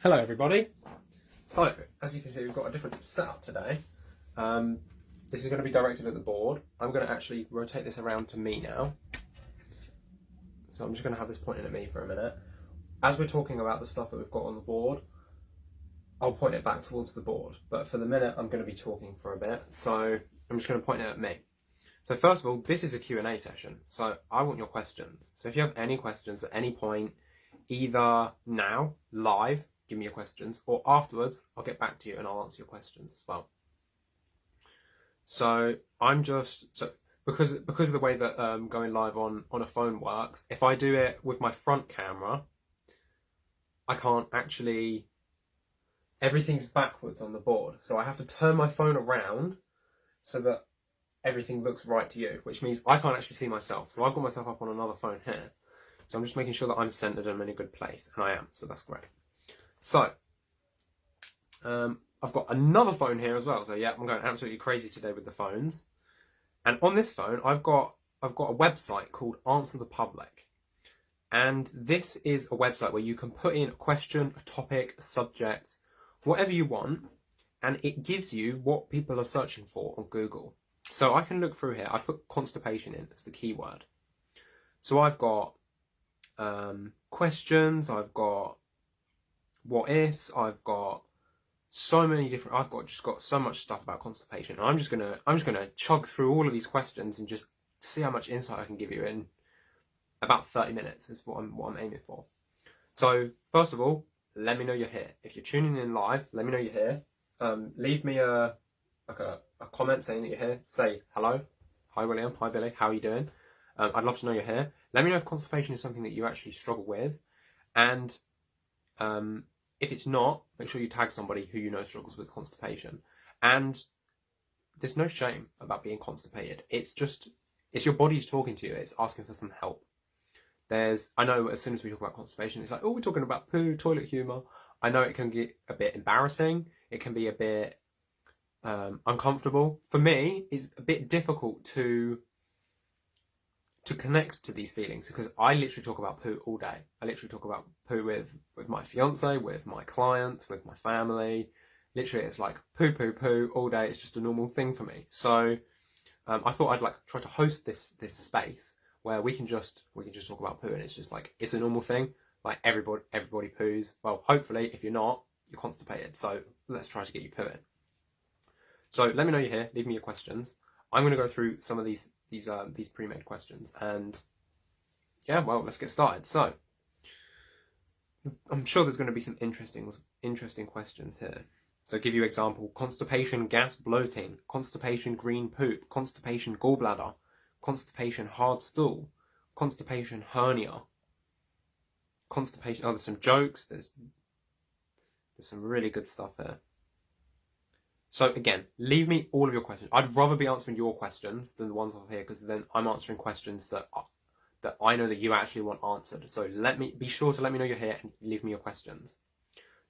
Hello everybody. So, as you can see we've got a different setup today. Um, this is going to be directed at the board. I'm going to actually rotate this around to me now. So I'm just going to have this pointing at me for a minute. As we're talking about the stuff that we've got on the board, I'll point it back towards the board. But for the minute I'm going to be talking for a bit, so I'm just going to point it at me. So first of all, this is a Q&A session, so I want your questions. So if you have any questions at any point, either now, live, give me your questions, or afterwards, I'll get back to you and I'll answer your questions as well. So I'm just so because because of the way that um, going live on on a phone works. If I do it with my front camera, I can't actually. Everything's backwards on the board, so I have to turn my phone around so that everything looks right to you, which means I can't actually see myself. So I've got myself up on another phone here. So I'm just making sure that I'm centered and in a good place, and I am, so that's great. So, um, I've got another phone here as well. So yeah, I'm going absolutely crazy today with the phones. And on this phone, I've got I've got a website called Answer the Public. And this is a website where you can put in a question, a topic, a subject, whatever you want, and it gives you what people are searching for on Google. So I can look through here. I put constipation in as the keyword. So I've got um, questions, I've got what ifs. I've got so many different. I've got just got so much stuff about constipation. And I'm just gonna I'm just gonna chug through all of these questions and just see how much insight I can give you in about 30 minutes. Is what I'm what I'm aiming for. So first of all, let me know you're here. If you're tuning in live, let me know you're here. Um, leave me a like a, a comment saying that you're here. Say hello. Hi William. Hi Billy. How are you doing? Um, I'd love to know you're here. Let me know if constipation is something that you actually struggle with, and um, if it's not, make sure you tag somebody who you know struggles with constipation. And there's no shame about being constipated. It's just, it's your body's talking to you. It's asking for some help. There's, I know as soon as we talk about constipation, it's like, oh, we're talking about poo, toilet humour. I know it can get a bit embarrassing. It can be a bit um, uncomfortable. For me, it's a bit difficult to to connect to these feelings because I literally talk about poo all day. I literally talk about poo with, with my fiance, with my clients, with my family. Literally, it's like poo, poo, poo all day. It's just a normal thing for me. So um, I thought I'd like try to host this this space where we can just we can just talk about poo and it's just like it's a normal thing. Like everybody everybody poos. Well, hopefully, if you're not, you're constipated. So let's try to get you pooing. So let me know you're here. Leave me your questions. I'm going to go through some of these these um, these pre-made questions. And yeah, well, let's get started. So I'm sure there's going to be some interesting interesting questions here. So I'll give you example: constipation, gas, bloating, constipation, green poop, constipation, gallbladder, constipation, hard stool, constipation, hernia, constipation. Oh, there's some jokes. There's there's some really good stuff here. So again, leave me all of your questions. I'd rather be answering your questions than the ones off here because then I'm answering questions that are, that I know that you actually want answered. So let me be sure to let me know you're here and leave me your questions.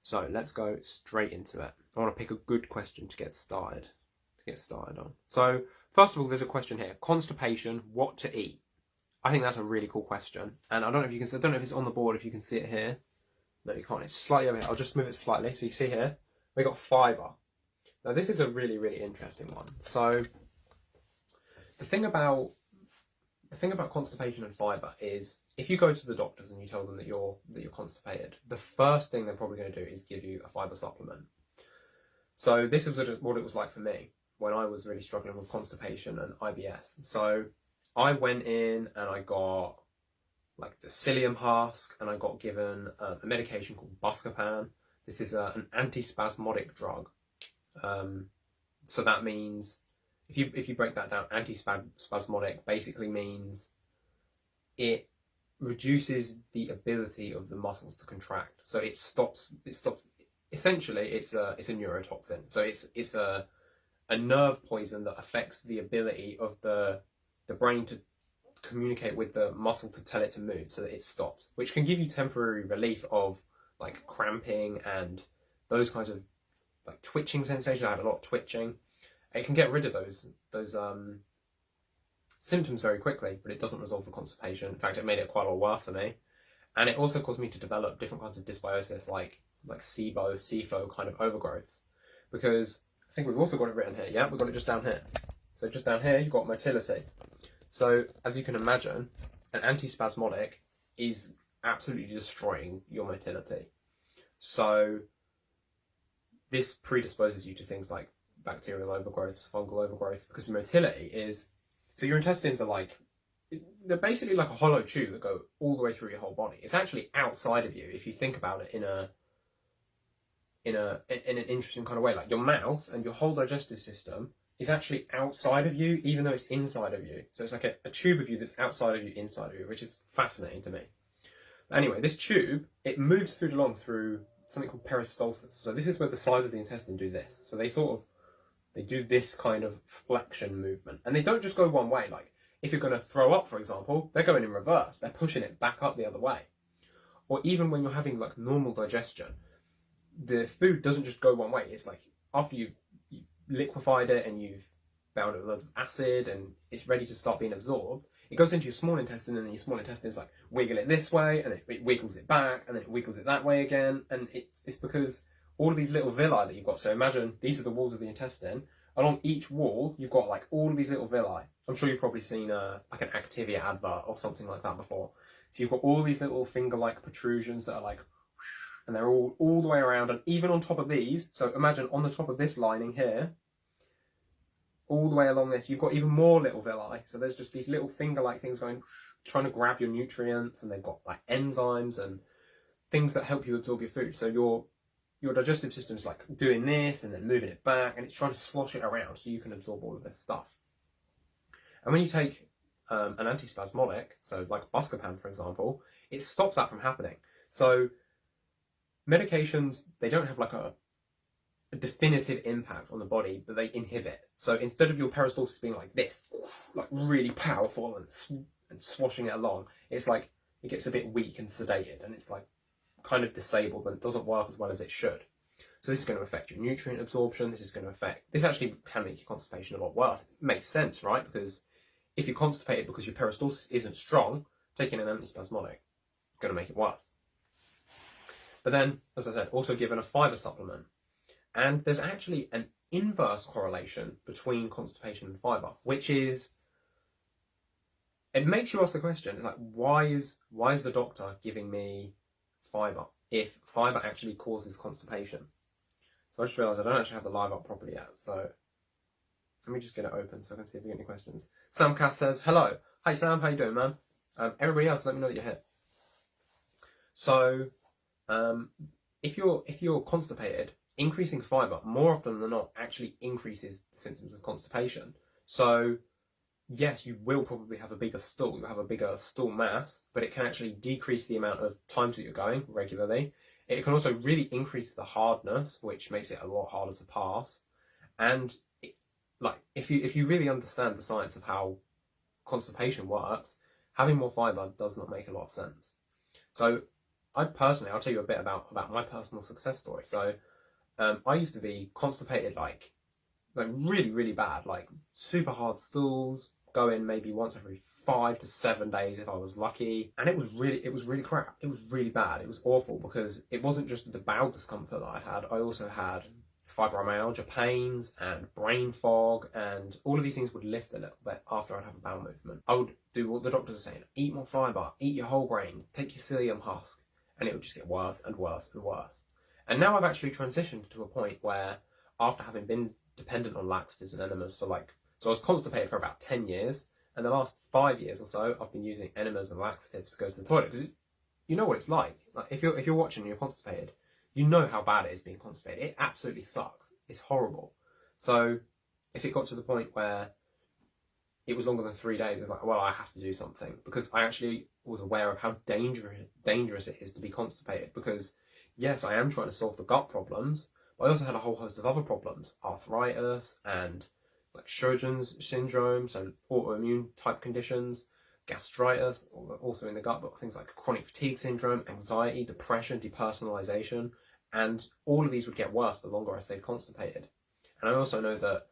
So let's go straight into it. I want to pick a good question to get started. To get started on. So first of all, there's a question here: constipation. What to eat? I think that's a really cool question, and I don't know if you can. I don't know if it's on the board. If you can see it here. No, you can't. It's slightly over here. I'll just move it slightly so you see here. We got fibre. Now this is a really, really interesting one. So the thing about the thing about constipation and fibre is if you go to the doctors and you tell them that you're that you're constipated, the first thing they're probably going to do is give you a fibre supplement. So this was what it was like for me when I was really struggling with constipation and IBS. So I went in and I got like the psyllium husk and I got given um, a medication called Buscopan. This is uh, an antispasmodic drug um, so that means if you if you break that down, antispasmodic basically means it reduces the ability of the muscles to contract. So it stops it stops essentially it's a it's a neurotoxin. So it's it's a a nerve poison that affects the ability of the the brain to communicate with the muscle to tell it to move so that it stops, which can give you temporary relief of like cramping and those kinds of like twitching sensation. I had a lot of twitching. It can get rid of those those um, symptoms very quickly, but it doesn't resolve the constipation. In fact, it made it quite a lot worse for me. And it also caused me to develop different kinds of dysbiosis, like like SIBO, SIFO kind of overgrowths. Because I think we've also got it written here. Yeah, we've got it just down here. So just down here, you've got motility. So as you can imagine, an antispasmodic is absolutely destroying your motility. So this predisposes you to things like bacterial overgrowth, fungal overgrowth, because motility is so your intestines are like they're basically like a hollow tube that go all the way through your whole body. It's actually outside of you if you think about it in a in a in an interesting kind of way. Like your mouth and your whole digestive system is actually outside of you, even though it's inside of you. So it's like a, a tube of you that's outside of you, inside of you, which is fascinating to me. Anyway, this tube, it moves through along through something called peristalsis. So this is where the sides of the intestine do this. So they sort of, they do this kind of flexion movement. And they don't just go one way. Like if you're going to throw up, for example, they're going in reverse. They're pushing it back up the other way. Or even when you're having like normal digestion, the food doesn't just go one way. It's like after you've, you've liquefied it and you've bound it with loads of acid and it's ready to start being absorbed, it goes into your small intestine and your small intestine is like wiggle it this way and then it wiggles it back and then it wiggles it that way again. And it's, it's because all of these little villi that you've got so imagine these are the walls of the intestine along each wall you've got like all of these little villi. I'm sure you've probably seen a like an activia advert or something like that before. So you've got all these little finger like protrusions that are like and they're all all the way around. And even on top of these so imagine on the top of this lining here all the way along this, you've got even more little villi. So there's just these little finger-like things going, trying to grab your nutrients, and they've got like enzymes and things that help you absorb your food. So your your digestive system is like doing this and then moving it back, and it's trying to slosh it around so you can absorb all of this stuff. And when you take um, an antispasmodic, so like Buscopan, for example, it stops that from happening. So medications, they don't have like a a definitive impact on the body, but they inhibit. So instead of your peristalsis being like this, like really powerful and, sw and swashing it along, it's like it gets a bit weak and sedated, and it's like kind of disabled and doesn't work as well as it should. So this is going to affect your nutrient absorption. This is going to affect. This actually can make your constipation a lot worse. It makes sense, right? Because if you're constipated because your peristalsis isn't strong, taking an antispasmodic is going to make it worse. But then, as I said, also given a fibre supplement and there's actually an inverse correlation between constipation and fibre, which is it makes you ask the question, it's like why is why is the doctor giving me fibre if fibre actually causes constipation? So I just realised I don't actually have the live up properly yet, so let me just get it open so I can see if we get any questions. Sam says, Hello. Hi Sam, how you doing man? Um, everybody else let me know that you're here. So um, if you're if you're constipated, increasing fibre more often than not actually increases symptoms of constipation. So yes, you will probably have a bigger stool, you'll have a bigger stool mass, but it can actually decrease the amount of times that you're going regularly. It can also really increase the hardness, which makes it a lot harder to pass. And it, like if you if you really understand the science of how constipation works, having more fibre does not make a lot of sense. So I personally, I'll tell you a bit about about my personal success story. So um, I used to be constipated like, like really, really bad, like super hard stools, go in maybe once every five to seven days if I was lucky. And it was really, it was really crap. It was really bad. It was awful because it wasn't just the bowel discomfort that I had. I also had fibromyalgia pains and brain fog and all of these things would lift a little bit after I'd have a bowel movement. I would do what the doctors are saying, eat more fibre, eat your whole grains, take your psyllium husk, and it would just get worse and worse and worse. And now I've actually transitioned to a point where, after having been dependent on laxatives and enemas for like, so I was constipated for about 10 years, and the last five years or so, I've been using enemas and laxatives to go to the toilet because you know what it's like. Like if you're if you're watching and you're constipated, you know how bad it is being constipated. It absolutely sucks. It's horrible. So if it got to the point where it was longer than three days, it's like, well, I have to do something because I actually was aware of how dangerous dangerous it is to be constipated because yes, I am trying to solve the gut problems, but I also had a whole host of other problems, arthritis and like Sjogren's syndrome, so autoimmune type conditions, gastritis, also in the gut, but things like chronic fatigue syndrome, anxiety, depression, depersonalization, and all of these would get worse the longer I stayed constipated. And I also know that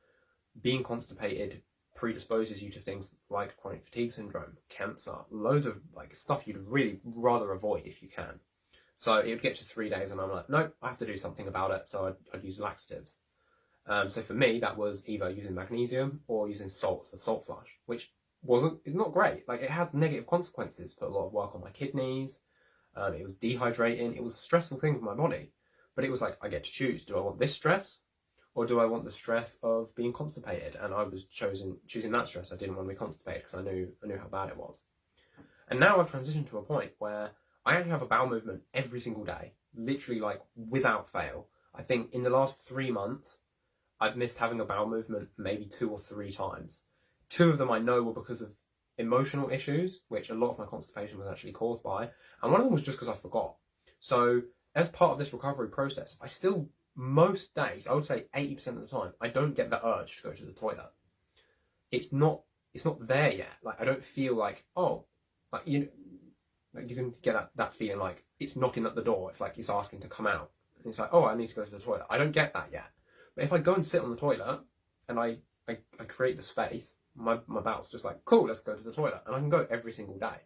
being constipated predisposes you to things like chronic fatigue syndrome, cancer, loads of like stuff you'd really rather avoid if you can. So it would get to three days, and I'm like, no, I have to do something about it. So I'd, I'd use laxatives. Um, so for me, that was either using magnesium or using salt as a salt flush, which wasn't is not great. Like it has negative consequences. Put a lot of work on my kidneys. Um, it was dehydrating. It was a stressful thing for my body. But it was like I get to choose: do I want this stress, or do I want the stress of being constipated? And I was chosen choosing that stress. I didn't want to be constipated because I knew I knew how bad it was. And now I've transitioned to a point where I actually have a bowel movement every single day, literally like without fail. I think in the last three months, I've missed having a bowel movement maybe two or three times. Two of them I know were because of emotional issues, which a lot of my constipation was actually caused by, and one of them was just because I forgot. So, as part of this recovery process, I still, most days, I would say 80% of the time, I don't get the urge to go to the toilet. It's not, it's not there yet. Like, I don't feel like, oh, like, you like you can get that, that feeling like it's knocking at the door. It's like it's asking to come out. And it's like, oh, I need to go to the toilet. I don't get that yet. But if I go and sit on the toilet and I, I, I create the space, my, my bowel's just like, cool, let's go to the toilet. And I can go every single day,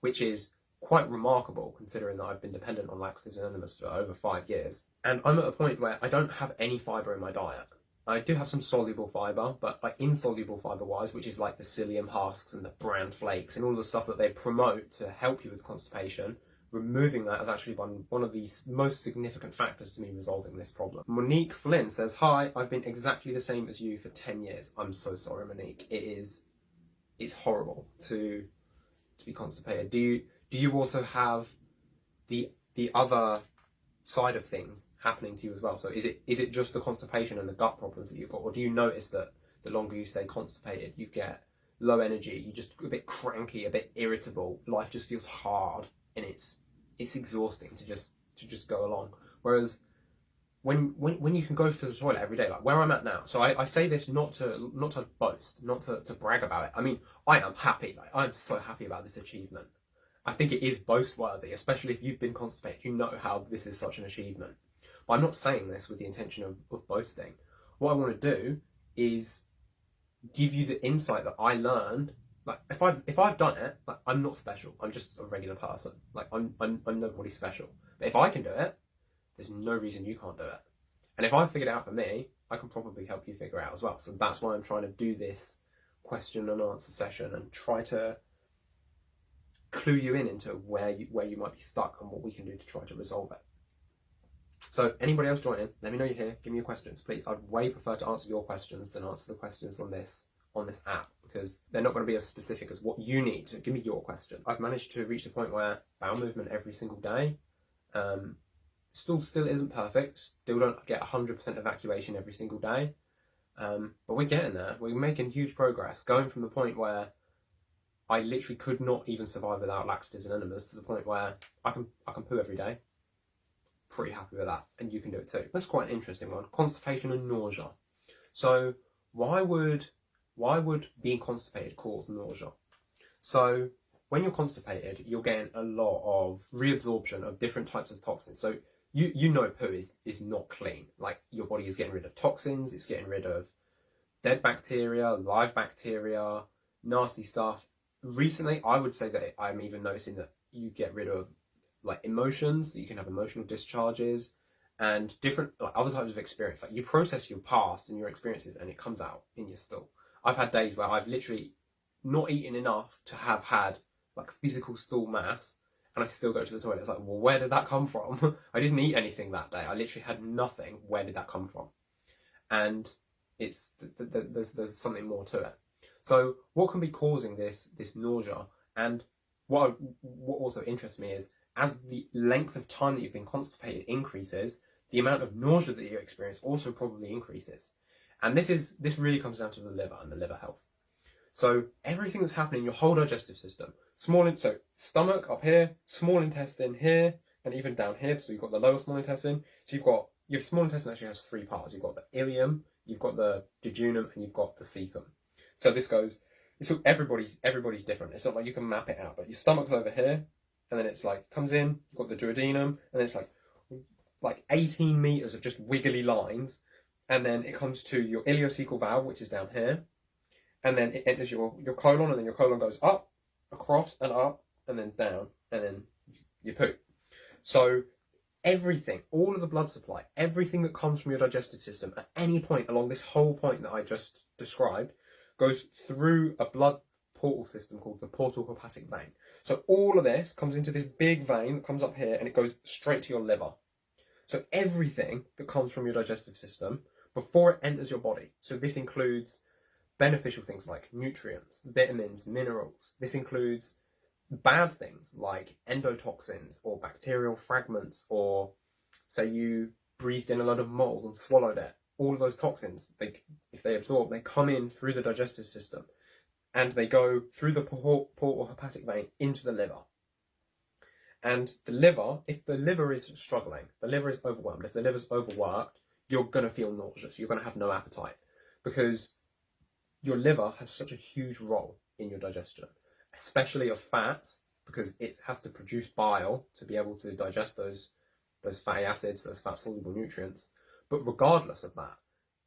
which is quite remarkable considering that I've been dependent on laxatives and enemas for over five years. And I'm at a point where I don't have any fibre in my diet. I do have some soluble fibre, but like insoluble fibre wise, which is like the psyllium husks and the bran flakes and all the stuff that they promote to help you with constipation, removing that has actually been one of the most significant factors to me resolving this problem. Monique Flynn says, Hi, I've been exactly the same as you for 10 years. I'm so sorry, Monique. It is, it's horrible to, to be constipated. Do you, do you also have the, the other side of things happening to you as well? So is it, is it just the constipation and the gut problems that you've got? Or do you notice that the longer you stay constipated, you get low energy, you just a bit cranky, a bit irritable, life just feels hard and it's it's exhausting to just to just go along. Whereas when when when you can go to the toilet every day, like where I'm at now. So I, I say this not to not to boast, not to, to brag about it. I mean, I am happy. Like I'm so happy about this achievement. I think it is boast worthy, especially if you've been constipated. You know how this is such an achievement. But I'm not saying this with the intention of, of boasting. What I want to do is give you the insight that I learned like if I've if I've done it, like I'm not special. I'm just a regular person. Like I'm I'm I'm nobody special. But if I can do it, there's no reason you can't do it. And if I figured it out for me, I can probably help you figure it out as well. So that's why I'm trying to do this question and answer session and try to clue you in into where you where you might be stuck and what we can do to try to resolve it. So anybody else joining, let me know you're here. Give me your questions, please. I'd way prefer to answer your questions than answer the questions on this on this app because they're not going to be as specific as what you need. So give me your question. I've managed to reach the point where bowel movement every single day. Um, still, still isn't perfect. Still don't get 100% evacuation every single day. Um, but we're getting there. We're making huge progress. Going from the point where I literally could not even survive without laxatives and enemas to the point where I can I can poo every day. Pretty happy with that, and you can do it too. That's quite an interesting one. Constipation and nausea. So why would why would being constipated cause nausea? So when you're constipated, you're getting a lot of reabsorption of different types of toxins. So you you know poo is is not clean. Like your body is getting rid of toxins, it's getting rid of dead bacteria, live bacteria, nasty stuff. Recently, I would say that I'm even noticing that you get rid of like emotions. You can have emotional discharges and different like other types of experience. Like you process your past and your experiences, and it comes out in your stool. I've had days where I've literally not eaten enough to have had like physical stool mass and I still go to the toilet. It's like, well, where did that come from? I didn't eat anything that day. I literally had nothing. Where did that come from? And it's th- th- there's there's something more to it. So what can be causing this this nausea? And what what also interests me is as the length of time that you've been constipated increases, the amount of nausea that you experience also probably increases. And this is this really comes down to the liver and the liver health. So everything that's happening in your whole digestive system, small so stomach up here, small intestine here, and even down here. So you've got the lower small intestine. So you've got your small intestine actually has three parts. You've got the ileum, you've got the jejunum, and you've got the cecum. So this goes. So everybody's everybody's different. It's not like you can map it out. But your stomach's over here, and then it's like comes in. You've got the duodenum, and then it's like like 18 meters of just wiggly lines and then it comes to your ileocecal valve, which is down here, and then it enters your, your colon, and then your colon goes up, across, and up, and then down, and then you poop. So everything, all of the blood supply, everything that comes from your digestive system at any point along this whole point that I just described goes through a blood portal system called the portal hepatic vein. So all of this comes into this big vein that comes up here and it goes straight to your liver. So everything that comes from your digestive system before it enters your body. So this includes beneficial things like nutrients, vitamins, minerals. This includes bad things like endotoxins or bacterial fragments or say you breathed in a lot of mold and swallowed it. All of those toxins, they, if they absorb, they come in through the digestive system and they go through the portal or hepatic vein into the liver. And the liver, if the liver is struggling, the liver is overwhelmed, if the liver's overworked, you're going to feel nauseous, you're going to have no appetite because your liver has such a huge role in your digestion, especially of fats, because it has to produce bile to be able to digest those those fatty acids, those fat soluble nutrients. But regardless of that,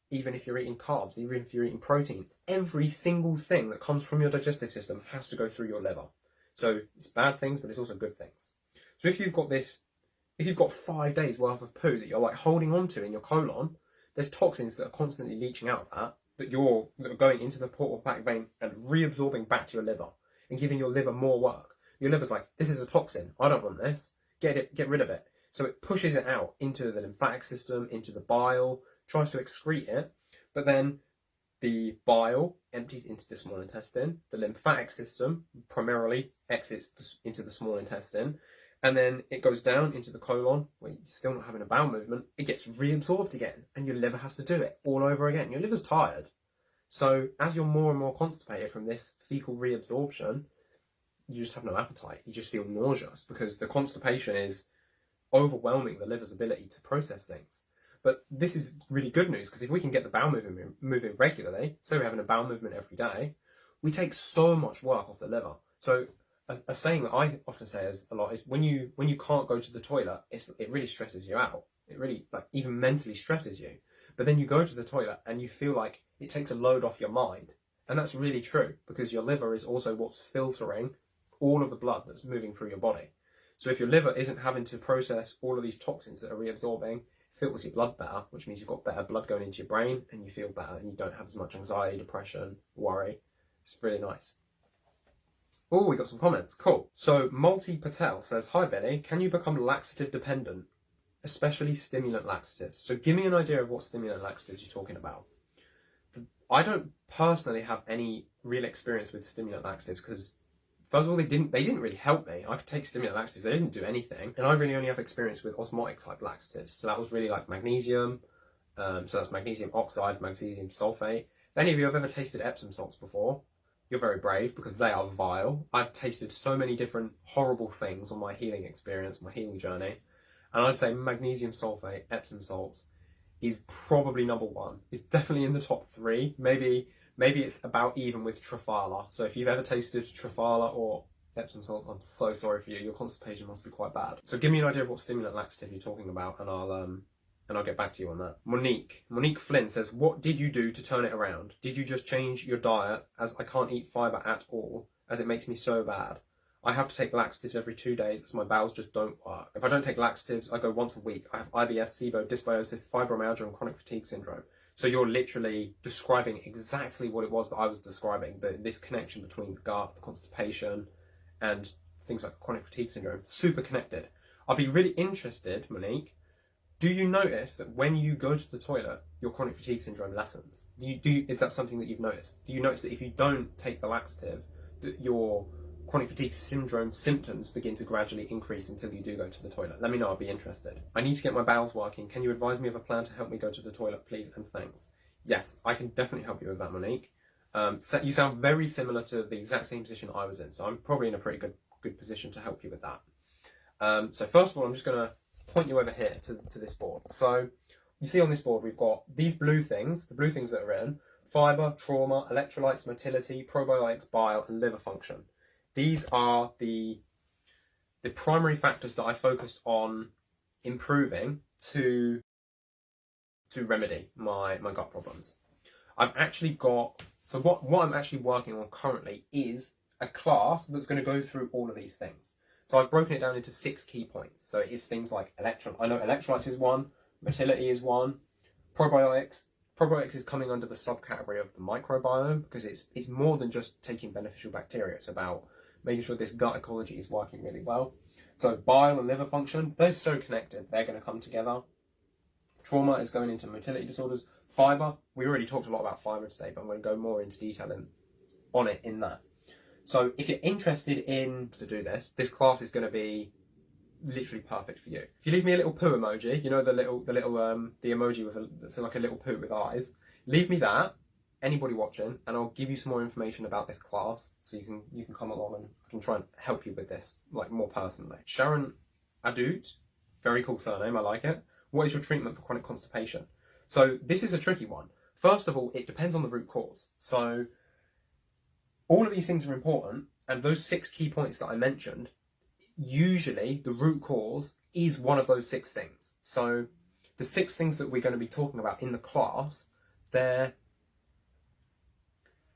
even if you're eating carbs, even if you're eating protein, every single thing that comes from your digestive system has to go through your liver. So it's bad things, but it's also good things. So if you've got this, if you've got five days worth of poo that you're like holding on to in your colon, there's toxins that are constantly leaching out of that that you're that are going into the portal back vein and reabsorbing back to your liver and giving your liver more work. Your liver's like, this is a toxin. I don't want this. Get it, get rid of it. So it pushes it out into the lymphatic system, into the bile, tries to excrete it, but then the bile empties into the small intestine. The lymphatic system primarily exits into the small intestine, and then it goes down into the colon where you're still not having a bowel movement. It gets reabsorbed again, and your liver has to do it all over again. Your liver's tired. So as you're more and more constipated from this fecal reabsorption, you just have no appetite. You just feel nauseous because the constipation is overwhelming the liver's ability to process things. But this is really good news because if we can get the bowel movement moving regularly, so we're having a bowel movement every day, we take so much work off the liver. So a, a, saying that I often say is a lot is when you when you can't go to the toilet, it really stresses you out. It really like even mentally stresses you. But then you go to the toilet and you feel like it takes a load off your mind. And that's really true because your liver is also what's filtering all of the blood that's moving through your body. So if your liver isn't having to process all of these toxins that are reabsorbing, filters your blood better, which means you've got better blood going into your brain and you feel better and you don't have as much anxiety, depression, worry. It's really nice. Oh, we got some comments. Cool. So Multi Patel says, Hi Benny, can you become laxative dependent, especially stimulant laxatives? So give me an idea of what stimulant laxatives you're talking about. I don't personally have any real experience with stimulant laxatives because first of all they didn't they didn't really help me. I could take stimulant laxatives, they didn't do anything. And I really only have experience with osmotic type laxatives. So that was really like magnesium. Um, so that's magnesium oxide, magnesium sulfate. If any of you have ever tasted Epsom salts before, you're very brave because they are vile. I've tasted so many different horrible things on my healing experience, my healing journey. And I'd say magnesium sulfate, Epsom salts, is probably number one. It's definitely in the top three. Maybe maybe it's about even with Triphala. So if you've ever tasted Triphala or Epsom salts, I'm so sorry for you. Your constipation must be quite bad. So give me an idea of what stimulant laxative you're talking about, and I'll um and I'll get back to you on that. Monique. Monique Flynn says, What did you do to turn it around? Did you just change your diet as I can't eat fibre at all, as it makes me so bad? I have to take laxatives every two days as my bowels just don't work. If I don't take laxatives, I go once a week. I have IBS, SIBO, dysbiosis, fibromyalgia, and chronic fatigue syndrome. So you're literally describing exactly what it was that I was describing, the, this connection between the gut, the constipation, and things like chronic fatigue syndrome. Super connected. I'd be really interested, Monique, do you notice that when you go to the toilet, your chronic fatigue syndrome lessens? Do you, do you, is that something that you've noticed? Do you notice that if you don't take the laxative, that your chronic fatigue syndrome symptoms begin to gradually increase until you do go to the toilet? Let me know, I'll be interested. I need to get my bowels working. Can you advise me of a plan to help me go to the toilet, please, and thanks? Yes, I can definitely help you with that, Monique. Um, so you sound very similar to the exact same position I was in, so I'm probably in a pretty good good position to help you with that. Um, so first of all, I'm just going to point you over here to, to this board. So you see on this board we've got these blue things, the blue things that are in, fibre, trauma, electrolytes, motility, probiotics, bile and liver function. These are the, the primary factors that I focused on improving to, to remedy my, my gut problems. I've actually got, so what, what I'm actually working on currently is a class that's going to go through all of these things. So I've broken it down into six key points. So it is things like electron. I know electrolytes is one, motility is one, probiotics. Probiotics is coming under the subcategory of the microbiome because it's it's more than just taking beneficial bacteria. It's about making sure this gut ecology is working really well. So bile and liver function, they're so connected. They're going to come together. Trauma is going into motility disorders. Fiber, we already talked a lot about fiber today, but I'm going to go more into detail in, on it in that. So if you're interested in to do this, this class is going to be literally perfect for you. If you leave me a little poo emoji, you know the little the little um the emoji with a, it's like a little poo with eyes. Leave me that. Anybody watching, and I'll give you some more information about this class, so you can you can come along and I can try and help you with this like more personally. Sharon Adut, very cool surname, I like it. What is your treatment for chronic constipation? So this is a tricky one. First of all, it depends on the root cause. So all of these things are important, and those six key points that I mentioned, usually the root cause is one of those six things. So the six things that we're going to be talking about in the class, they're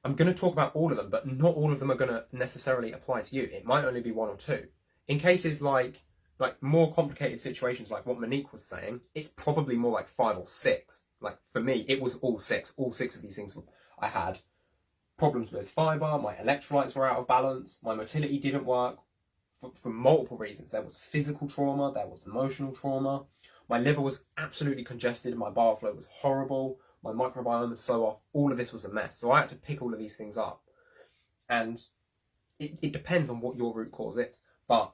I'm going to talk about all of them, but not all of them are going to necessarily apply to you. It might only be one or two. In cases like like more complicated situations like what Monique was saying, it's probably more like five or six. Like for me, it was all six. All six of these things I had problems with fibre, my electrolytes were out of balance, my motility didn't work for, for multiple reasons. There was physical trauma, there was emotional trauma, my liver was absolutely congested, my bile flow was horrible, my microbiome was so off, all of this was a mess. So I had to pick all of these things up. And it, it depends on what your root cause is. But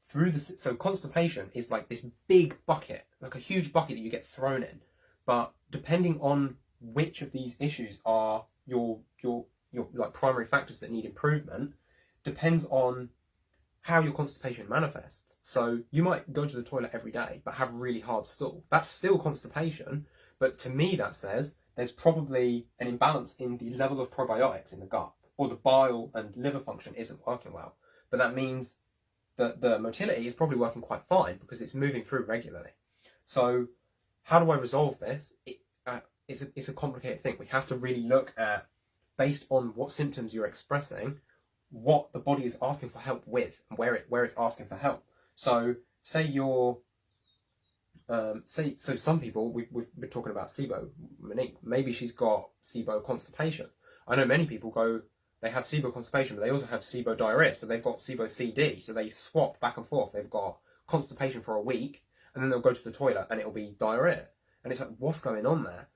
through the so constipation is like this big bucket, like a huge bucket that you get thrown in. But depending on which of these issues are your your your like primary factors that need improvement, depends on how your constipation manifests. So you might go to the toilet every day but have really hard stool. That's still constipation, but to me that says there's probably an imbalance in the level of probiotics in the gut or the bile and liver function isn't working well. But that means that the motility is probably working quite fine because it's moving through regularly. So how do I resolve this? It, uh, it's, a, it's a complicated thing. We have to really look at, based on what symptoms you're expressing, what the body is asking for help with and where it where it's asking for help. So say you're um, say so some people we, we've been talking about SIBO Monique maybe she's got SIBO constipation. I know many people go they have SIBO constipation, but they also have SIBO diarrhea. So they've got SIBO CD. So they swap back and forth. They've got constipation for a week, and then they'll go to the toilet, and it'll be diarrhea. And it's like, what's going on there?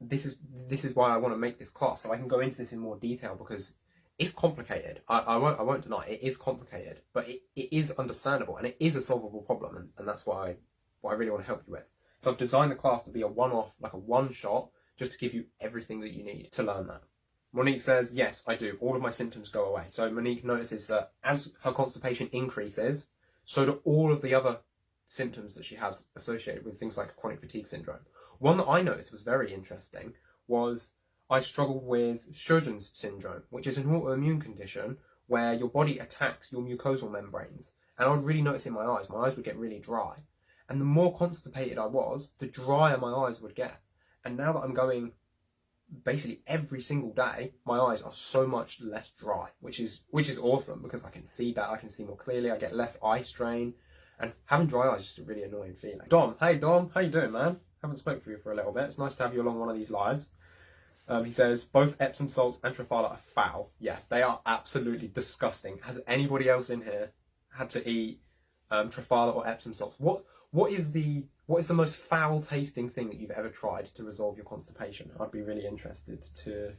This is this is why I want to make this class, so I can go into this in more detail because it's complicated. I, I won't I won't deny it, it is complicated, but it, it is understandable and it is a solvable problem, and, and that's why I, what I really want to help you with. So I've designed the class to be a one-off, like a one-shot, just to give you everything that you need to learn that. Monique says, yes, I do. All of my symptoms go away. So Monique notices that as her constipation increases, so do all of the other symptoms that she has associated with things like chronic fatigue syndrome. One that I noticed was very interesting was I struggle with Sjogren's syndrome, which is an autoimmune condition where your body attacks your mucosal membranes. And I would really notice in my eyes, my eyes would get really dry. And the more constipated I was, the drier my eyes would get. And now that I'm going basically every single day my eyes are so much less dry which is which is awesome because i can see better i can see more clearly i get less eye strain. And having dry eyes is just a really annoying feeling. Dom hey dom how you doing man? Haven't spoken for you for a little bit. It's nice to have you along one of these lives. Um, he says both epsom salts and triphala are foul. Yeah they are absolutely disgusting. Has anybody else in here had to eat um, triphala or epsom salts? What what is the what is the most foul tasting thing that you've ever tried to resolve your constipation? I'd be really interested to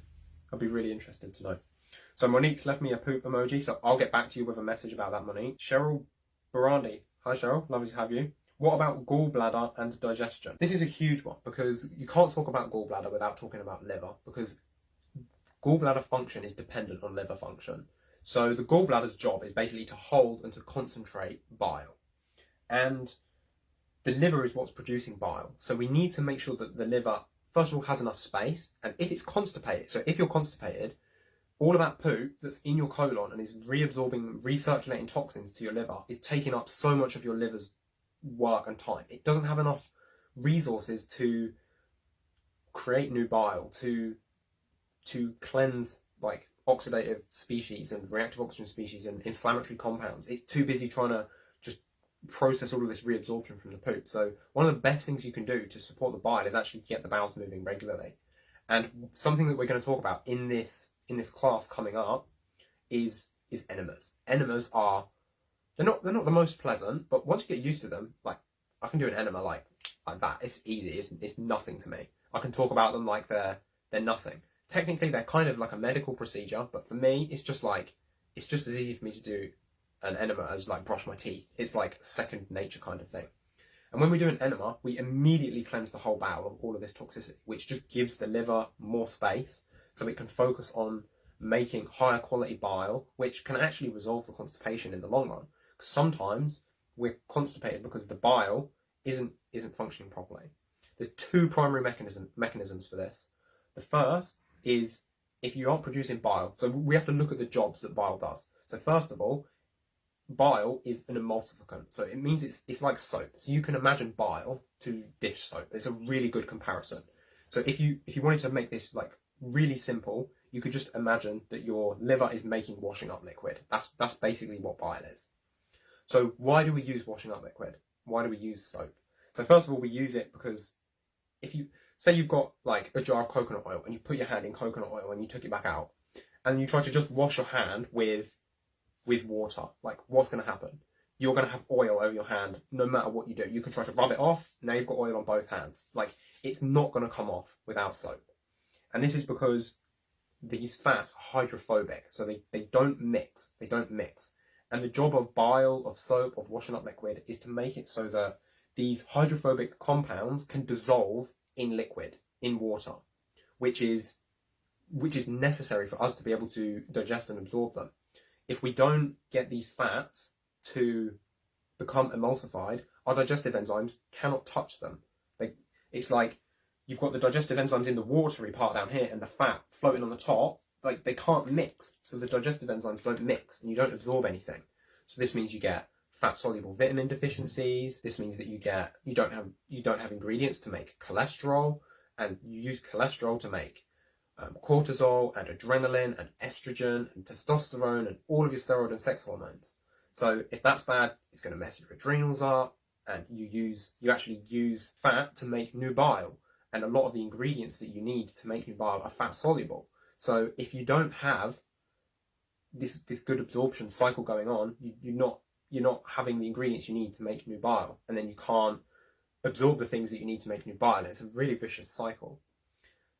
I'd be really interested to know. So Monique's left me a poop emoji, so I'll get back to you with a message about that, Monique. Cheryl Barandi. Hi Cheryl, lovely to have you. What about gallbladder and digestion? This is a huge one because you can't talk about gallbladder without talking about liver because gallbladder function is dependent on liver function. So the gallbladder's job is basically to hold and to concentrate bile. And the liver is what's producing bile. So we need to make sure that the liver, first of all, has enough space. And if it's constipated, so if you're constipated, all of that poop that's in your colon and is reabsorbing, recirculating toxins to your liver is taking up so much of your liver's work and time. It doesn't have enough resources to create new bile, to to cleanse like oxidative species and reactive oxygen species and inflammatory compounds. It's too busy trying to process all of this reabsorption from the poop. So one of the best things you can do to support the bile is actually get the bowels moving regularly. And something that we're going to talk about in this in this class coming up is is enemas. Enemas are they're not they're not the most pleasant, but once you get used to them, like I can do an enema like like that. It's easy. It's it's nothing to me. I can talk about them like they're they're nothing. Technically, they're kind of like a medical procedure, but for me, it's just like it's just as easy for me to do an enema as like brush my teeth. It's like second nature kind of thing. And when we do an enema, we immediately cleanse the whole bowel of all of this toxicity, which just gives the liver more space so it can focus on making higher quality bile, which can actually resolve the constipation in the long run. Because sometimes we're constipated because the bile isn't isn't functioning properly. There's two primary mechanism, mechanisms for this. The first is if you aren't producing bile. So we have to look at the jobs that bile does. So first of all, bile is an emulsificant. So it means it's it's like soap. So you can imagine bile to dish soap. It's a really good comparison. So if you if you wanted to make this like really simple, you could just imagine that your liver is making washing up liquid. That's that's basically what bile is. So why do we use washing up liquid? Why do we use soap? So first of all, we use it because if you say you've got like a jar of coconut oil and you put your hand in coconut oil and you took it back out and you try to just wash your hand with with water, like what's going to happen? You're going to have oil over your hand no matter what you do. You can try to rub it off. Now you've got oil on both hands. Like it's not going to come off without soap. And this is because these fats are hydrophobic. So they, they don't mix. They don't mix. And the job of bile, of soap, of washing up liquid is to make it so that these hydrophobic compounds can dissolve in liquid, in water, which is which is necessary for us to be able to digest and absorb them. If we don't get these fats to become emulsified, our digestive enzymes cannot touch them. They, it's like you've got the digestive enzymes in the watery part down here and the fat floating on the top. Like they can't mix, so the digestive enzymes don't mix and you don't absorb anything. So this means you get fat soluble vitamin deficiencies. This means that you get you don't have you don't have ingredients to make cholesterol, and you use cholesterol to make um, cortisol and adrenaline and estrogen and testosterone and all of your steroid and sex hormones. So if that's bad, it's going to mess your adrenals up, and you use you actually use fat to make new bile and a lot of the ingredients that you need to make new bile are fat soluble. So if you don't have this this good absorption cycle going on, you, you're not you're not having the ingredients you need to make new bile and then you can't absorb the things that you need to make new bile. It's a really vicious cycle.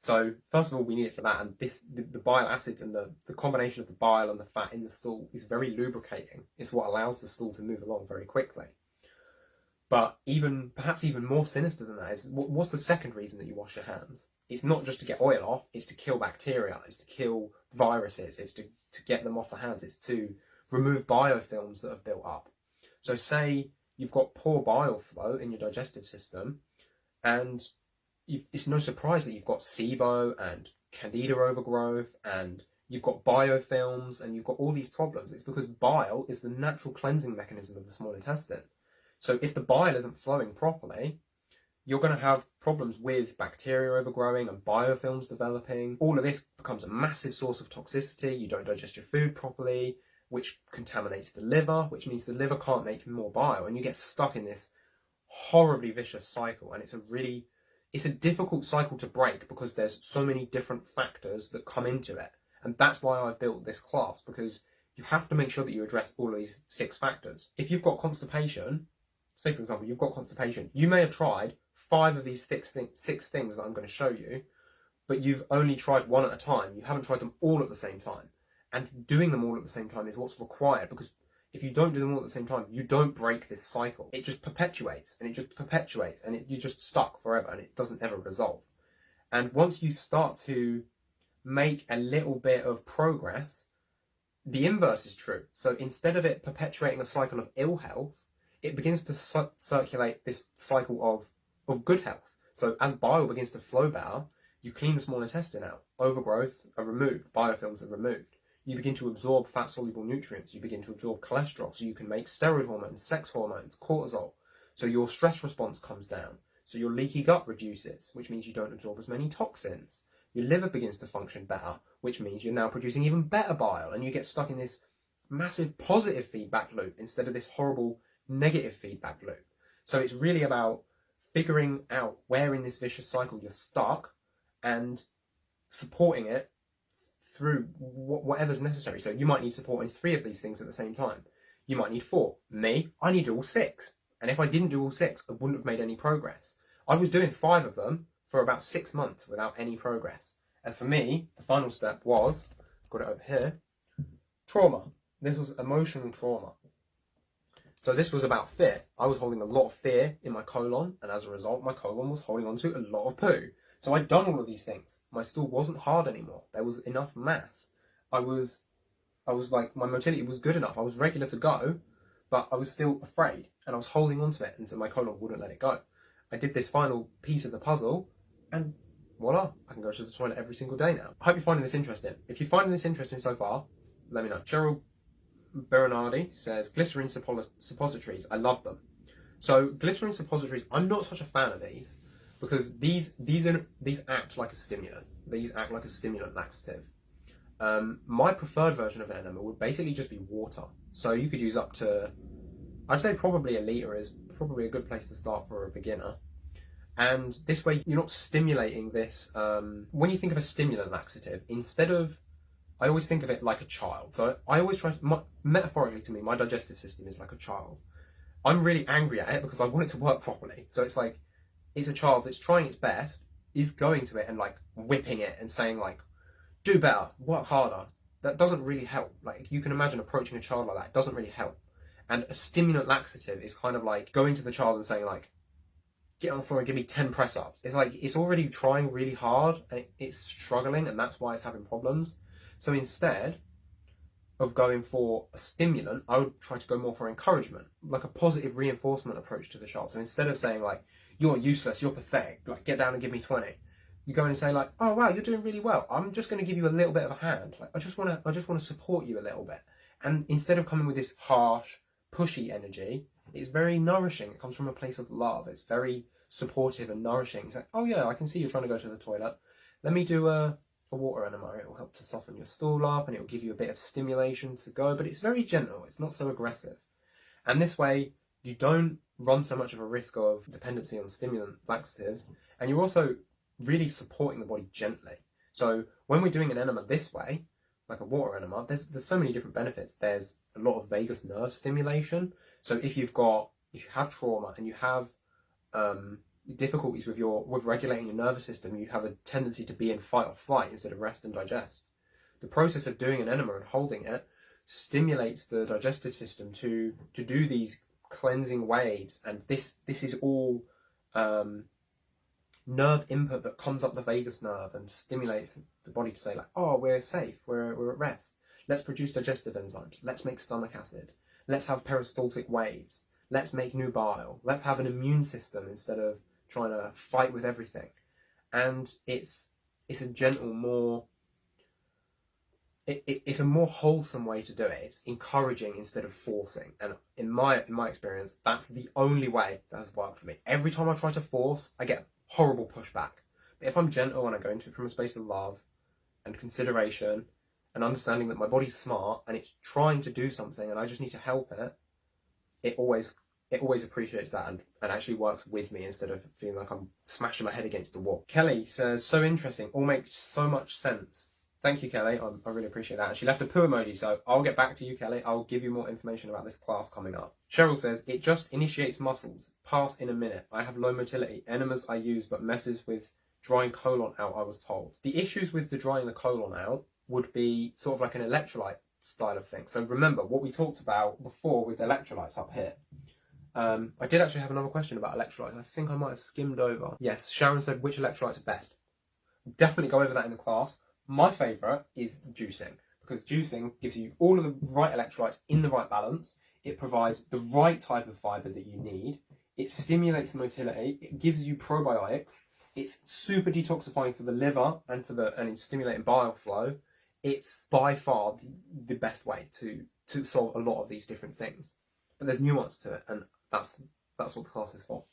So first of all, we need it for that, and this the, the, bile acids and the, the combination of the bile and the fat in the stool is very lubricating. It's what allows the stool to move along very quickly. But even perhaps even more sinister than that is what, what's the second reason that you wash your hands? It's not just to get oil off; it's to kill bacteria, it's to kill viruses, it's to, to get them off the hands, it's to remove biofilms that have built up. So say you've got poor bile flow in your digestive system and it's no surprise that you've got SIBO and candida overgrowth and you've got biofilms and you've got all these problems. It's because bile is the natural cleansing mechanism of the small intestine. So if the bile isn't flowing properly, you're going to have problems with bacteria overgrowing and biofilms developing. All of this becomes a massive source of toxicity. You don't digest your food properly which contaminates the liver, which means the liver can't make more bile, and you get stuck in this horribly vicious cycle. And it's a really, it's a difficult cycle to break because there's so many different factors that come into it. And that's why I've built this class because you have to make sure that you address all of these six factors. If you've got constipation, say for example, you've got constipation, you may have tried five of these six, th six things that I'm going to show you, but you've only tried one at a time. You haven't tried them all at the same time and doing them all at the same time is what's required because if you don't do them all at the same time, you don't break this cycle. It just perpetuates and it just perpetuates and it, you're just stuck forever and it doesn't ever resolve. And once you start to make a little bit of progress, the inverse is true. So instead of it perpetuating a cycle of ill health, it begins to su circulate this cycle of, of good health. So as bile begins to flow better, you clean the small intestine out. Overgrowth are removed, biofilms are removed you begin to absorb fat soluble nutrients, you begin to absorb cholesterol, so you can make steroid hormones, sex hormones, cortisol. So your stress response comes down. So your leaky gut reduces, which means you don't absorb as many toxins. your liver begins to function better, which means you're now producing even better bile, and you get stuck in this massive positive feedback loop instead of this horrible negative feedback loop. So it's really about figuring out where in this vicious cycle you're stuck and supporting it through whatever's necessary. So you might need support in three of these things at the same time. You might need four. Me, I need all six. And if I didn't do all six, I wouldn't have made any progress. I was doing five of them for about six months without any progress. And for me, the final step was, got it over here, trauma. This was emotional trauma. So this was about fear. I was holding a lot of fear in my colon, and as a result, my colon was holding on to a lot of poo. So I'd done all of these things. My stool wasn't hard anymore. There was enough mass. I was, I was like, my motility was good enough. I was regular to go, but I was still afraid, and I was holding on to it, and so my colon wouldn't let it go. I did this final piece of the puzzle, and voila, I can go to the toilet every single day now. I hope you're finding this interesting. If you're finding this interesting so far, let me know. Cheryl Bernardi says glycerin suppositories. I love them. So glycerin suppositories, I'm not such a fan of these because these these are, these act like a stimulant. These act like a stimulant laxative. Um, my preferred version of an enema would basically just be water. So you could use up to, I'd say probably a litre is probably a good place to start for a beginner. And this way you're not stimulating this, um, when you think of a stimulant laxative, instead of I always think of it like a child. So I always try, to, my, metaphorically to me, my digestive system is like a child. I'm really angry at it because I want it to work properly. So it's like, it's a child that's trying its best, is going to it and like whipping it and saying like, do better, work harder. That doesn't really help. Like you can imagine approaching a child like that, it doesn't really help. And a stimulant laxative is kind of like going to the child and saying like, get on the floor and give me 10 press ups. It's like, it's already trying really hard and it's struggling and that's why it's having problems. So instead of going for a stimulant, I would try to go more for encouragement, like a positive reinforcement approach to the child. So instead of saying like, you're useless, you're pathetic, like get down and give me 20, you go in and say like, oh wow, you're doing really well. I'm just going to give you a little bit of a hand. Like I just want to, I just want to support you a little bit. And instead of coming with this harsh, pushy energy, it's very nourishing. It comes from a place of love. It's very supportive and nourishing. It's like, oh yeah, I can see you're trying to go to the toilet. Let me do a a water enema. It will help to soften your stool up and it will give you a bit of stimulation to go, but it's very gentle. It's not so aggressive. And this way, you don't run so much of a risk of dependency on stimulant laxatives, and you're also really supporting the body gently. So when we're doing an enema this way, like a water enema, there's there's so many different benefits. There's a lot of vagus nerve stimulation. So if you've got if you have trauma and you have um, difficulties with your with regulating your nervous system, you have a tendency to be in fight or flight instead of rest and digest. The process of doing an enema and holding it stimulates the digestive system to to do these cleansing waves, and this this is all um, nerve input that comes up the vagus nerve and stimulates the body to say like, oh, we're safe, we're we're at rest. Let's produce digestive enzymes. Let's make stomach acid. Let's have peristaltic waves. Let's make new bile. Let's have an immune system instead of trying to fight with everything. And it's it's a gentle, more it, it, it's a more wholesome way to do it. It's encouraging instead of forcing. And in my in my experience, that's the only way that has worked for me. Every time I try to force, I get horrible pushback. But if I'm gentle and I go into it from a space of love and consideration and understanding that my body's smart and it's trying to do something and I just need to help it, it always it always appreciates that and, and actually works with me instead of feeling like I'm smashing my head against the wall. Kelly says, so interesting, all makes so much sense. Thank you, Kelly. I, I really appreciate that. And she left a poo emoji, so I'll get back to you, Kelly. I'll give you more information about this class coming up. Cheryl says, it just initiates muscles. Pass in a minute. I have low motility. Enemas I use, but messes with drying colon out, I was told. The issues with the drying the colon out would be sort of like an electrolyte style of thing. So remember what we talked about before with electrolytes up here. Um, I did actually have another question about electrolytes. I think I might have skimmed over. Yes, Sharon said which electrolytes are best. Definitely go over that in the class. My favourite is juicing because juicing gives you all of the right electrolytes in the right balance. It provides the right type of fibre that you need. It stimulates motility. It gives you probiotics. It's super detoxifying for the liver and for the and it's stimulating bile flow. It's by far the, the best way to to solve a lot of these different things. But there's nuance to it, and that's that's what the class is for.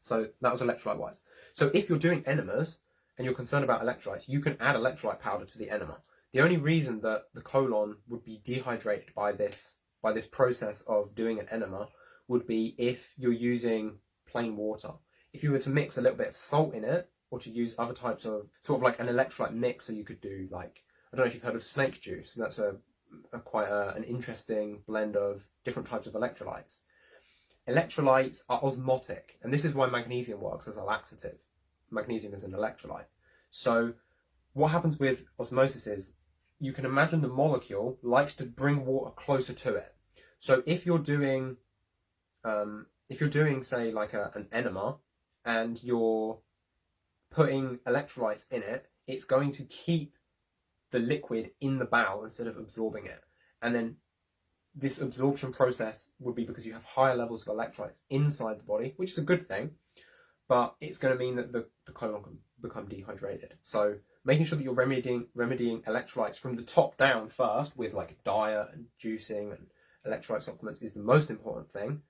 So that was electrolyte wise. So if you're doing enemas and you're concerned about electrolytes, you can add electrolyte powder to the enema. The only reason that the colon would be dehydrated by this by this process of doing an enema would be if you're using plain water. If you were to mix a little bit of salt in it, or to use other types of sort of like an electrolyte mixer, you could do like I don't know if you've heard of snake juice. That's a, a quite a, an interesting blend of different types of electrolytes. Electrolytes are osmotic, and this is why magnesium works as a laxative. Magnesium is an electrolyte. So what happens with osmosis is you can imagine the molecule likes to bring water closer to it. So if you're doing, um, if you're doing say like a, an enema and you're putting electrolytes in it, it's going to keep the liquid in the bowel instead of absorbing it. And then this absorption process would be because you have higher levels of electrolytes inside the body, which is a good thing, but it's going to mean that the, the colon can become dehydrated. So making sure that you're remedying, remedying electrolytes from the top down first with like diet and juicing and electrolyte supplements is the most important thing.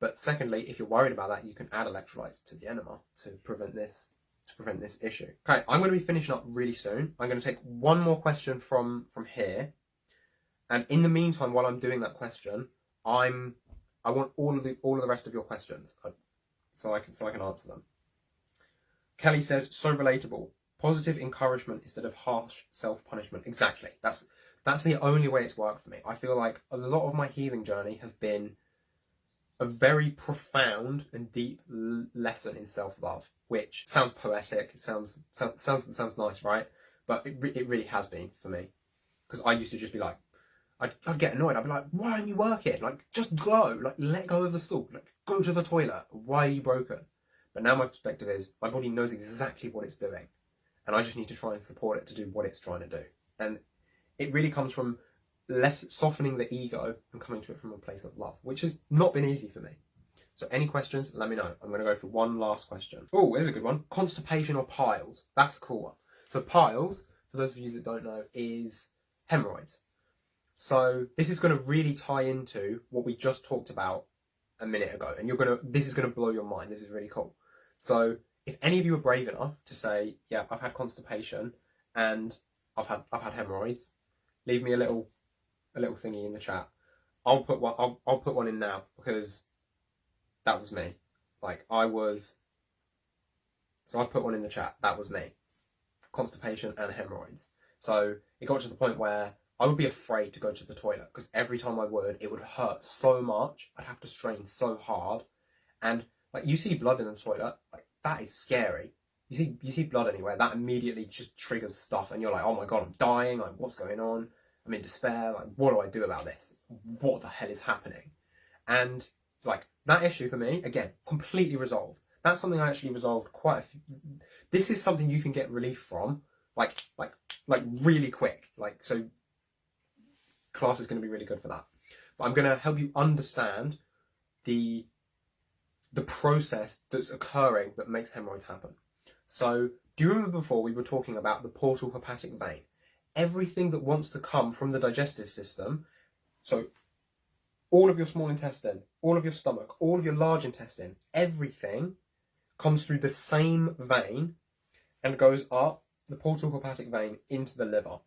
But secondly, if you're worried about that, you can add electrolytes to the enema to prevent this to prevent this issue. Okay, I'm going to be finishing up really soon. I'm going to take one more question from from here, and in the meantime, while I'm doing that question, I'm I want all of the all of the rest of your questions, uh, so I can so I can answer them. Kelly says, so relatable. Positive encouragement instead of harsh self punishment. Exactly. That's that's the only way it's worked for me. I feel like a lot of my healing journey has been a very profound and deep lesson in self-love, which sounds poetic. Sounds sounds sounds, sounds nice, right? But it, re it really has been for me because I used to just be like, I'd, I'd, get annoyed. I'd be like, why aren't you working? Like, just go. Like, let go of the stool. Like, go to the toilet. Why are you broken? But now my perspective is my body knows exactly what it's doing, and I just need to try and support it to do what it's trying to do. And it really comes from less softening the ego and coming to it from a place of love, which has not been easy for me. So any questions, let me know. I'm going to go for one last question. Oh, here's a good one. Constipation or piles? That's a cool one. So piles, for those of you that don't know, is hemorrhoids. So this is going to really tie into what we just talked about a minute ago. And you're going to, this is going to blow your mind. This is really cool. So if any of you are brave enough to say, yeah, I've had constipation and I've had, I've had hemorrhoids, leave me a little a little thingy in the chat. I'll put one. I'll, I'll put one in now because that was me. Like I was. So I've put one in the chat. That was me. Constipation and hemorrhoids. So it got to the point where I would be afraid to go to the toilet because every time I would, it would hurt so much. I'd have to strain so hard, and like you see blood in the toilet, like that is scary. You see, you see blood anywhere, that immediately just triggers stuff, and you're like, oh my god, I'm dying. Like, what's going on? I'm in despair. Like, what do I do about this? What the hell is happening? And like that issue for me, again, completely resolved. That's something I actually resolved quite a few. This is something you can get relief from, like, like, like really quick. Like, so class is going to be really good for that. But I'm going to help you understand the the process that's occurring that makes hemorrhoids happen. So, do you remember before we were talking about the portal hepatic vein? everything that wants to come from the digestive system. So all of your small intestine, all of your stomach, all of your large intestine, everything comes through the same vein and goes up the portal hepatic vein into the liver.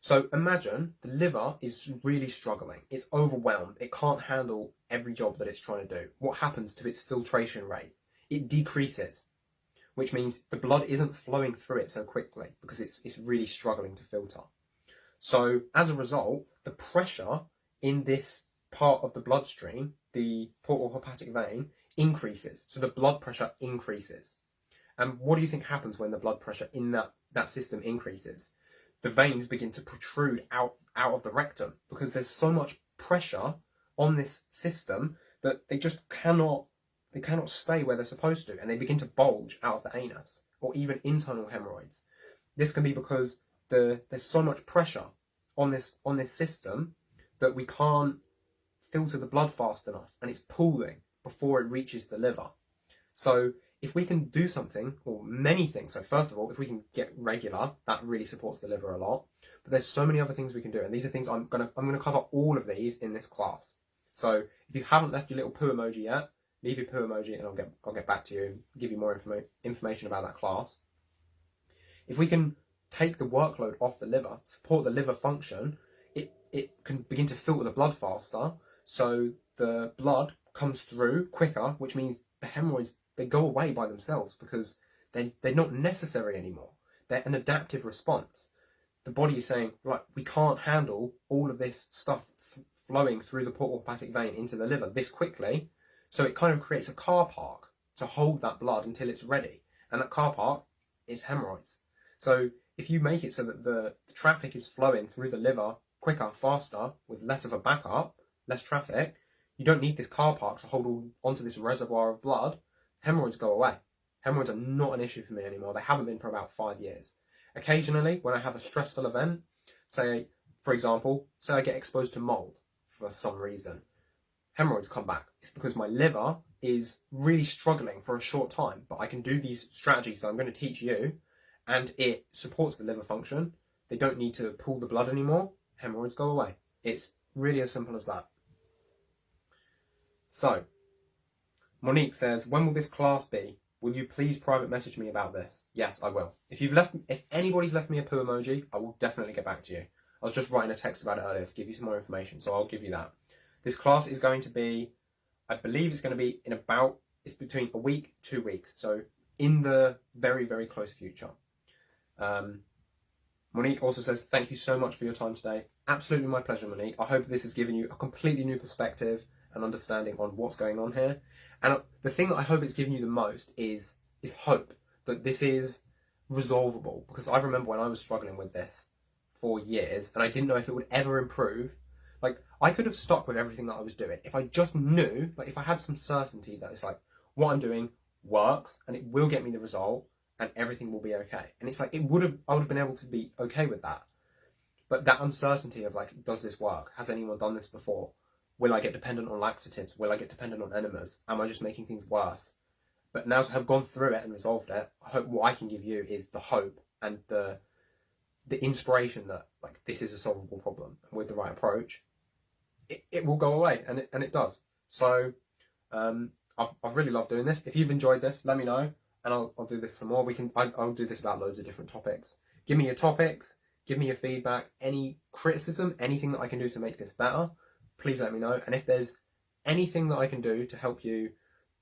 So imagine the liver is really struggling. It's overwhelmed. It can't handle every job that it's trying to do. What happens to its filtration rate? It decreases which means the blood isn't flowing through it so quickly because it's, it's really struggling to filter. So as a result, the pressure in this part of the bloodstream, the portal hepatic vein, increases. So the blood pressure increases. And what do you think happens when the blood pressure in that, that system increases? The veins begin to protrude out, out of the rectum because there's so much pressure on this system that they just cannot they cannot stay where they're supposed to and they begin to bulge out of the anus or even internal hemorrhoids. This can be because the, there's so much pressure on this on this system that we can't filter the blood fast enough and it's pooling before it reaches the liver. So if we can do something, or many things, so first of all, if we can get regular, that really supports the liver a lot. But there's so many other things we can do, and these are things I'm gonna I'm gonna cover all of these in this class. So if you haven't left your little poo emoji yet, leave your poo emoji and I'll get I'll get back to you, give you more informa information about that class. If we can take the workload off the liver, support the liver function, it, it can begin to filter the blood faster. So the blood comes through quicker, which means the hemorrhoids, they go away by themselves because they, they're not necessary anymore. They're an adaptive response. The body is saying, right, we can't handle all of this stuff flowing through the portal hepatic vein into the liver this quickly. So it kind of creates a car park to hold that blood until it's ready. And that car park is hemorrhoids. So if you make it so that the, traffic is flowing through the liver quicker, faster, with less of a backup, less traffic, you don't need this car park to hold on, onto this reservoir of blood. Hemorrhoids go away. Hemorrhoids are not an issue for me anymore. They haven't been for about five years. Occasionally, when I have a stressful event, say, for example, say I get exposed to mold for some reason, hemorrhoids come back. It's because my liver is really struggling for a short time, but I can do these strategies that I'm going to teach you, and it supports the liver function. They don't need to pull the blood anymore. Hemorrhoids go away. It's really as simple as that. So, Monique says, when will this class be? Will you please private message me about this? Yes, I will. If you've left, if anybody's left me a poo emoji, I will definitely get back to you. I was just writing a text about it earlier to give you some more information, so I'll give you that. This class is going to be, I believe it's going to be in about, it's between a week, two weeks. So in the very, very close future. Um, Monique also says, thank you so much for your time today. Absolutely my pleasure, Monique. I hope this has given you a completely new perspective and understanding on what's going on here. And the thing that I hope it's given you the most is is hope that this is resolvable. Because I remember when I was struggling with this for years and I didn't know if it would ever improve. Like I could have stuck with everything that I was doing if I just knew, like if I had some certainty that it's like what I'm doing works and it will get me the result and everything will be okay. And it's like it would have I would have been able to be okay with that. But that uncertainty of like, does this work? Has anyone done this before? Will I get dependent on laxatives? Will I get dependent on enemas? Am I just making things worse? But now to have gone through it and resolved it, I hope what I can give you is the hope and the the inspiration that like this is a solvable problem with the right approach, it, it will go away and it and it does. So um, I've I've really loved doing this. If you've enjoyed this, let me know and I'll I'll do this some more. We can I, I'll do this about loads of different topics. Give me your topics. Give me your feedback. Any criticism, anything that I can do to make this better please let me know. And if there's anything that I can do to help you,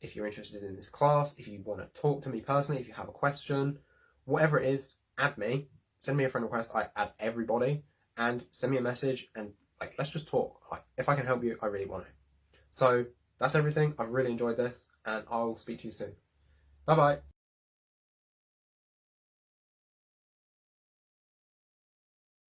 if you're interested in this class, if you want to talk to me personally, if you have a question, whatever it is, add me. Send me a friend request. I add everybody and send me a message and like let's just talk. Like if I can help you, I really want to. So that's everything. I've really enjoyed this and I'll speak to you soon. Bye bye.